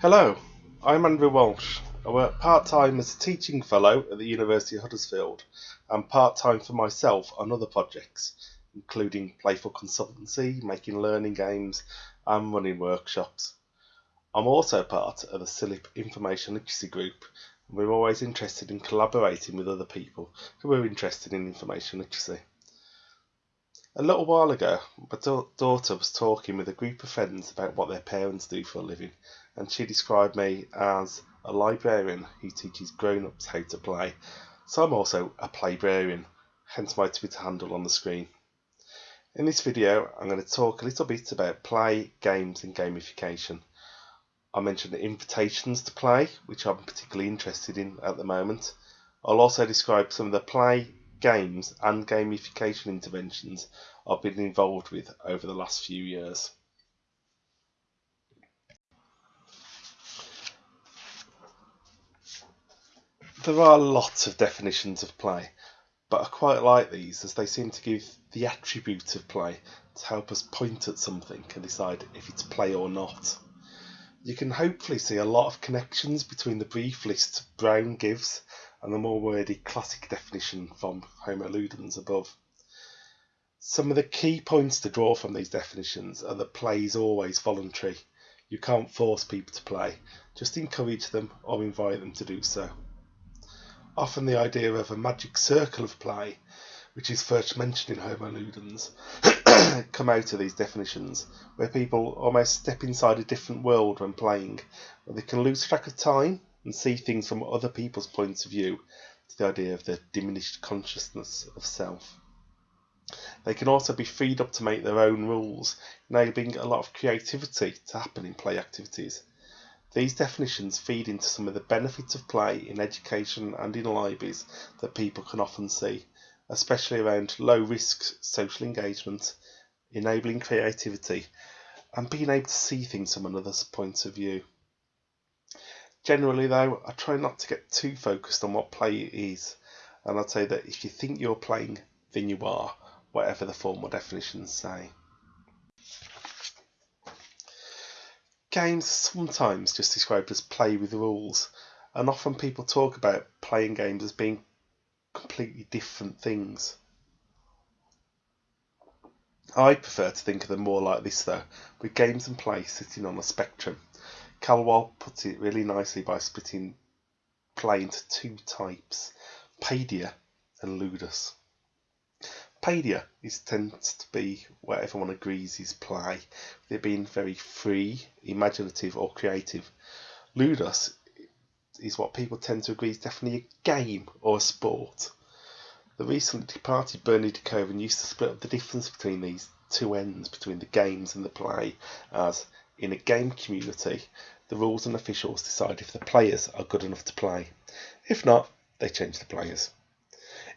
Hello, I'm Andrew Walsh. I work part time as a teaching fellow at the University of Huddersfield and part time for myself on other projects, including playful consultancy, making learning games, and running workshops. I'm also part of the CILIP Information Literacy Group, and we're always interested in collaborating with other people who are interested in information literacy. A little while ago, my daughter was talking with a group of friends about what their parents do for a living, and she described me as a librarian who teaches grown ups how to play. So I'm also a playbrarian, hence my Twitter handle on the screen. In this video, I'm going to talk a little bit about play, games, and gamification. I mentioned invitations to play, which I'm particularly interested in at the moment. I'll also describe some of the play, games, and gamification interventions I've been involved with over the last few years. There are lots of definitions of play, but I quite like these as they seem to give the attribute of play to help us point at something and decide if it's play or not. You can hopefully see a lot of connections between the brief list Brown gives and the more wordy classic definition from Homo Ludens above. Some of the key points to draw from these definitions are that play is always voluntary. You can't force people to play, just encourage them or invite them to do so. Often the idea of a magic circle of play, which is first mentioned in Homo Ludens, come out of these definitions, where people almost step inside a different world when playing, where they can lose track of time and see things from other people's points of view, to the idea of the diminished consciousness of self. They can also be freed up to make their own rules, enabling a lot of creativity to happen in play activities. These definitions feed into some of the benefits of play in education and in libraries that people can often see, especially around low risk social engagement, enabling creativity, and being able to see things from another's point of view. Generally, though, I try not to get too focused on what play is, and I'd say that if you think you're playing, then you are, whatever the formal definitions say. Games sometimes just described as play with rules, and often people talk about playing games as being completely different things. I prefer to think of them more like this though, with games and play sitting on a spectrum. Caillois puts it really nicely by splitting play into two types, Paidia and Ludus. Paidia is tends to be where everyone agrees is play, with it being very free, imaginative or creative. Ludus is what people tend to agree is definitely a game or a sport. The recently departed Bernie de Koven used to split up the difference between these two ends, between the games and the play, as in a game community, the rules and officials decide if the players are good enough to play. If not, they change the players.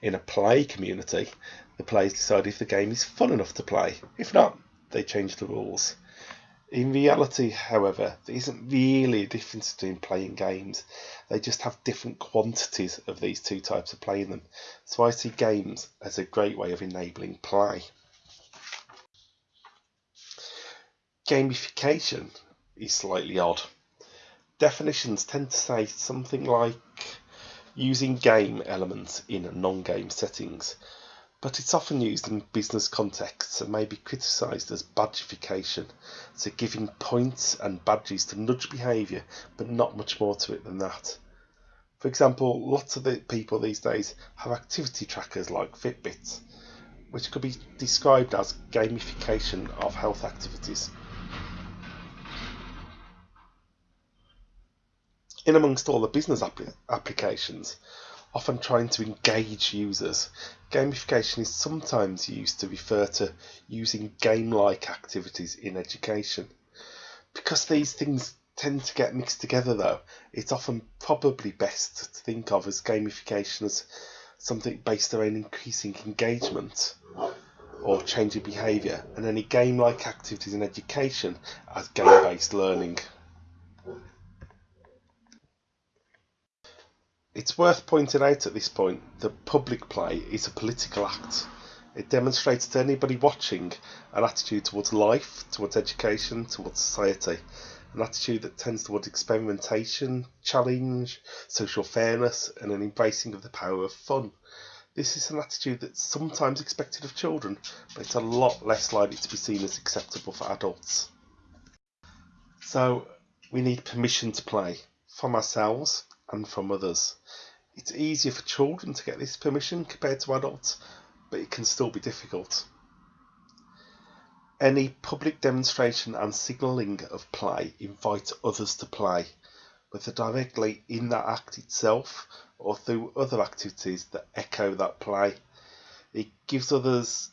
In a play community, the players decide if the game is fun enough to play. If not, they change the rules. In reality, however, there isn't really a difference between playing games. They just have different quantities of these two types of playing them. So I see games as a great way of enabling play. Gamification is slightly odd. Definitions tend to say something like using game elements in non-game settings but it's often used in business contexts and may be criticised as badgification, so giving points and badges to nudge behaviour, but not much more to it than that. For example, lots of the people these days have activity trackers like Fitbits, which could be described as gamification of health activities. In amongst all the business applications, often trying to engage users. Gamification is sometimes used to refer to using game-like activities in education. Because these things tend to get mixed together though, it's often probably best to think of as gamification as something based around increasing engagement or changing behaviour and any game-like activities in education as game-based learning. It's worth pointing out at this point that public play is a political act. It demonstrates to anybody watching an attitude towards life, towards education, towards society, an attitude that tends towards experimentation, challenge, social fairness, and an embracing of the power of fun. This is an attitude that's sometimes expected of children, but it's a lot less likely to be seen as acceptable for adults. So, we need permission to play from ourselves and from others. It's easier for children to get this permission compared to adults, but it can still be difficult. Any public demonstration and signalling of play invites others to play, whether directly in that act itself or through other activities that echo that play. It gives others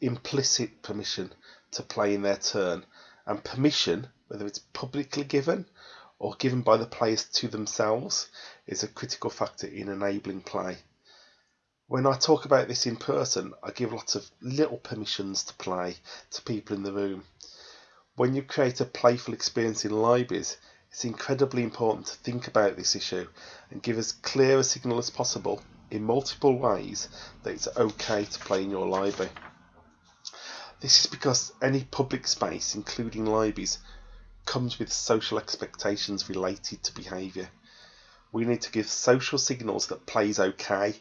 implicit permission to play in their turn, and permission, whether it's publicly given or given by the players to themselves, is a critical factor in enabling play. When I talk about this in person, I give lots of little permissions to play to people in the room. When you create a playful experience in libraries, it's incredibly important to think about this issue and give as clear a signal as possible in multiple ways that it's okay to play in your library. This is because any public space, including libraries, comes with social expectations related to behaviour. We need to give social signals that play is okay,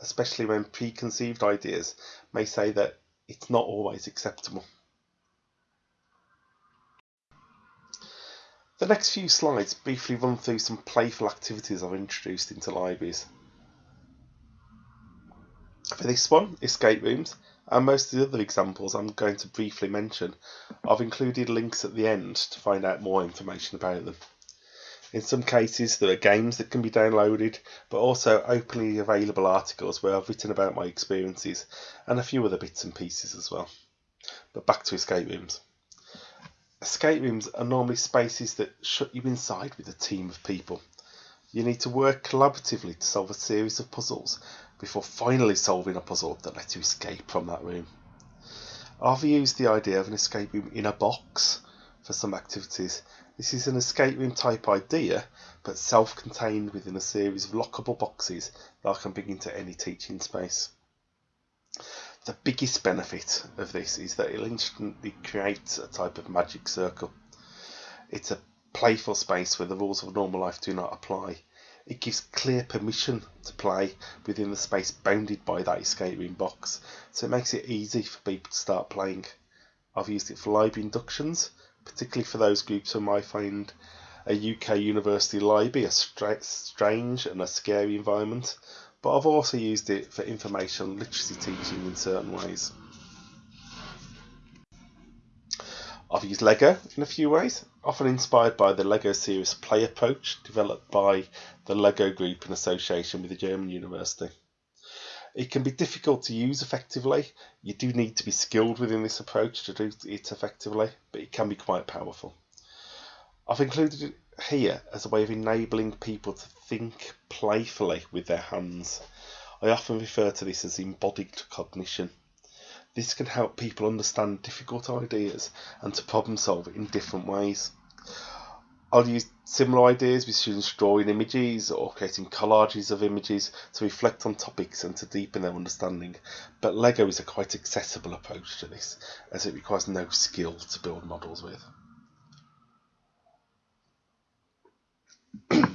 especially when preconceived ideas may say that it's not always acceptable. The next few slides briefly run through some playful activities I've introduced into libraries. For this one, escape rooms, and most of the other examples I'm going to briefly mention, I've included links at the end to find out more information about them. In some cases, there are games that can be downloaded, but also openly available articles where I've written about my experiences and a few other bits and pieces as well. But back to escape rooms. Escape rooms are normally spaces that shut you inside with a team of people. You need to work collaboratively to solve a series of puzzles before finally solving a puzzle that lets you escape from that room. I've used the idea of an escape room in a box for some activities. This is an escape room type idea, but self-contained within a series of lockable boxes that I can bring into any teaching space. The biggest benefit of this is that it instantly creates a type of magic circle. It's a playful space where the rules of normal life do not apply. It gives clear permission to play within the space bounded by that escape room box, so it makes it easy for people to start playing. I've used it for library inductions, particularly for those groups who might find a UK university library a strange and a scary environment, but I've also used it for information literacy teaching in certain ways. I've used Lego in a few ways, often inspired by the Lego Serious Play approach developed by the Lego Group in association with a German university. It can be difficult to use effectively. You do need to be skilled within this approach to do it effectively, but it can be quite powerful. I've included it here as a way of enabling people to think playfully with their hands. I often refer to this as embodied cognition. This can help people understand difficult ideas and to problem solve in different ways. I'll use similar ideas with students drawing images or creating collages of images to reflect on topics and to deepen their understanding. But Lego is a quite accessible approach to this as it requires no skill to build models with.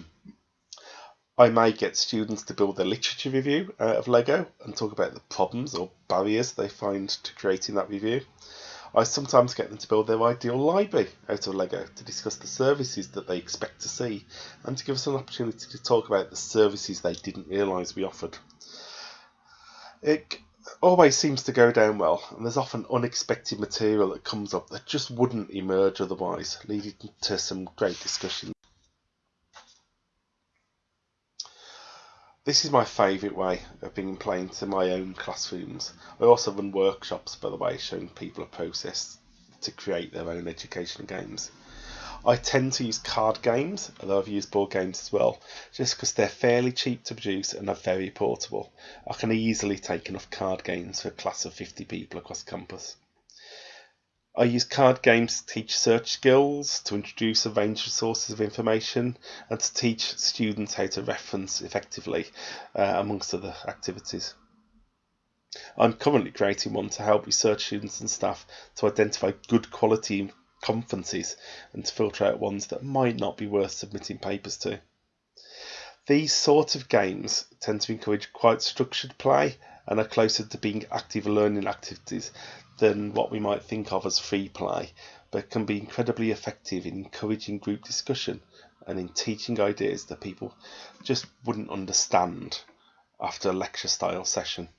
I may get students to build a literature review out of Lego and talk about the problems or barriers they find to creating that review. I sometimes get them to build their ideal library out of Lego to discuss the services that they expect to see and to give us an opportunity to talk about the services they didn't realise we offered. It always seems to go down well, and there's often unexpected material that comes up that just wouldn't emerge otherwise, leading to some great discussions. This is my favourite way of bringing play to my own classrooms. I also run workshops, by the way, showing people a process to create their own educational games. I tend to use card games, although I've used board games as well, just because they're fairly cheap to produce and are very portable. I can easily take enough card games for a class of 50 people across campus. I use card games to teach search skills, to introduce a range of sources of information, and to teach students how to reference effectively, uh, amongst other activities. I'm currently creating one to help research students and staff to identify good quality conferences and to filter out ones that might not be worth submitting papers to. These sort of games tend to encourage quite structured play and are closer to being active learning activities than what we might think of as free play, but can be incredibly effective in encouraging group discussion and in teaching ideas that people just wouldn't understand after a lecture style session.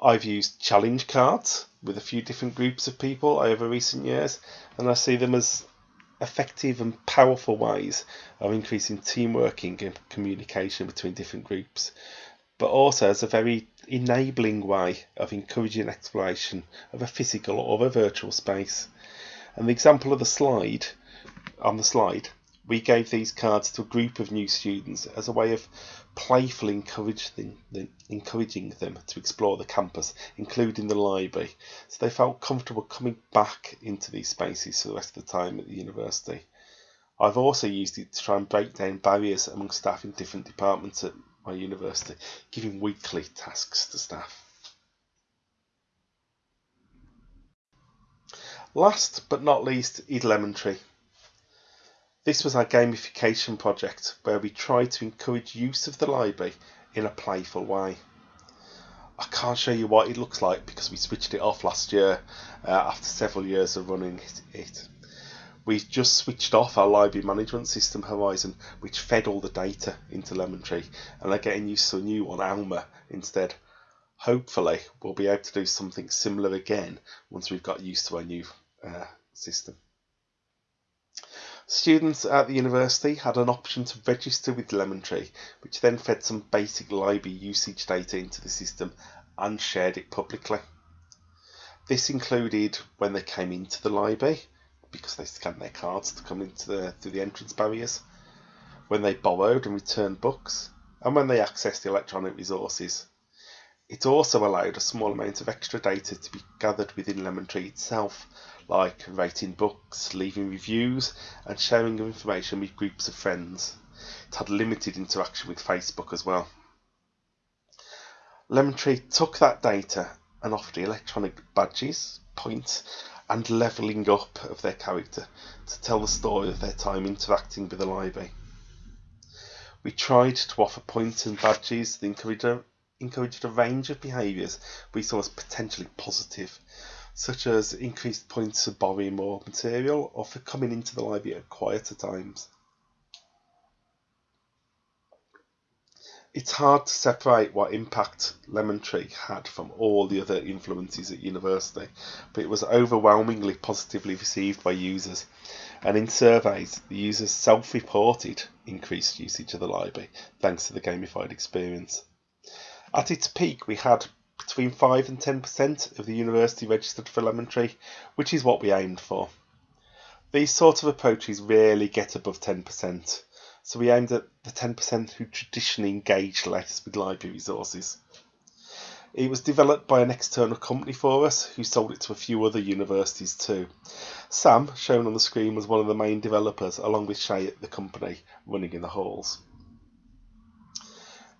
I've used challenge cards with a few different groups of people over recent years, and I see them as effective and powerful ways of increasing teamwork and communication between different groups, but also as a very enabling way of encouraging exploration of a physical or a virtual space. And the example of the slide on the slide, we gave these cards to a group of new students as a way of playfully encouraging them, encouraging them to explore the campus, including the library, so they felt comfortable coming back into these spaces for the rest of the time at the university. I've also used it to try and break down barriers among staff in different departments at my university, giving weekly tasks to staff. Last but not least Lemon This was our gamification project where we tried to encourage use of the library in a playful way. I can't show you what it looks like because we switched it off last year uh, after several years of running it. We've just switched off our library management system Horizon, which fed all the data into Lemon Tree, and are getting used to a new one, Alma, instead. Hopefully, we'll be able to do something similar again once we've got used to our new uh, system. Students at the university had an option to register with Lemon Tree, which then fed some basic library usage data into the system and shared it publicly. This included when they came into the library, because they scanned their cards to come into the through the entrance barriers, when they borrowed and returned books, and when they accessed the electronic resources. It also allowed a small amount of extra data to be gathered within Lemon Tree itself, like rating books, leaving reviews, and sharing of information with groups of friends. It had limited interaction with Facebook as well. Lemon Tree took that data and offered electronic badges, points, and levelling up of their character to tell the story of their time interacting with the library. We tried to offer points and badges that encouraged a, encouraged a range of behaviours we saw as potentially positive such as increased points for borrowing more material or for coming into the library at quieter times. It's hard to separate what impact Lemon Tree had from all the other influences at university, but it was overwhelmingly positively received by users. And in surveys, the users self reported increased usage of the library thanks to the gamified experience. At its peak, we had between 5 and 10% of the university registered for Lemon Tree, which is what we aimed for. These sort of approaches rarely get above 10%, so we aimed at the 10% who traditionally engage less with library resources. It was developed by an external company for us who sold it to a few other universities too. Sam, shown on the screen, was one of the main developers along with Shay at the company running in the halls.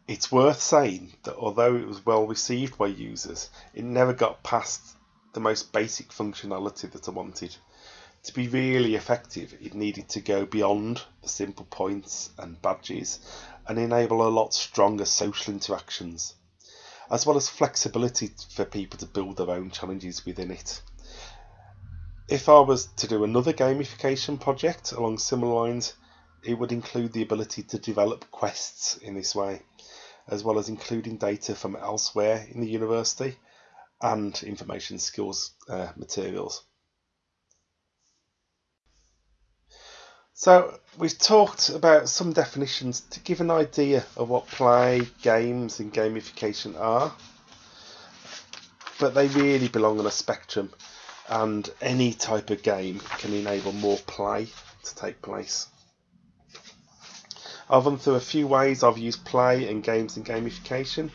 It's worth saying that although it was well received by users, it never got past the most basic functionality that I wanted. To be really effective, it needed to go beyond the simple points and badges and enable a lot stronger social interactions, as well as flexibility for people to build their own challenges within it. If I was to do another gamification project along similar lines, it would include the ability to develop quests in this way as well as including data from elsewhere in the university and information skills uh, materials. So we've talked about some definitions to give an idea of what play, games and gamification are, but they really belong on a spectrum and any type of game can enable more play to take place. I've run through a few ways I've used play and games and gamification.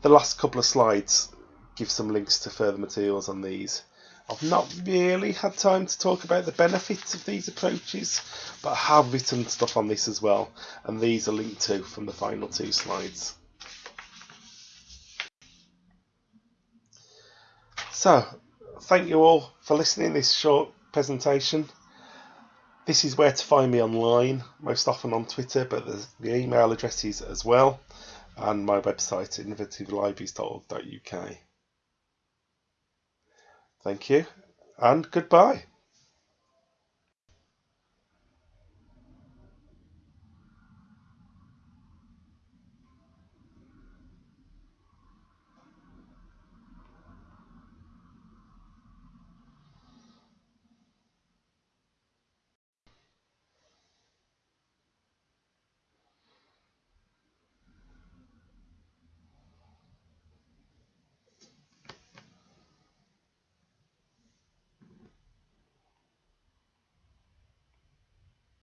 The last couple of slides give some links to further materials on these. I've not really had time to talk about the benefits of these approaches, but I have written stuff on this as well, and these are linked to from the final two slides. So, thank you all for listening to this short presentation. This is where to find me online, most often on Twitter, but the email addresses as well, and my website, innovativelibraries.org.uk. Thank you, and goodbye.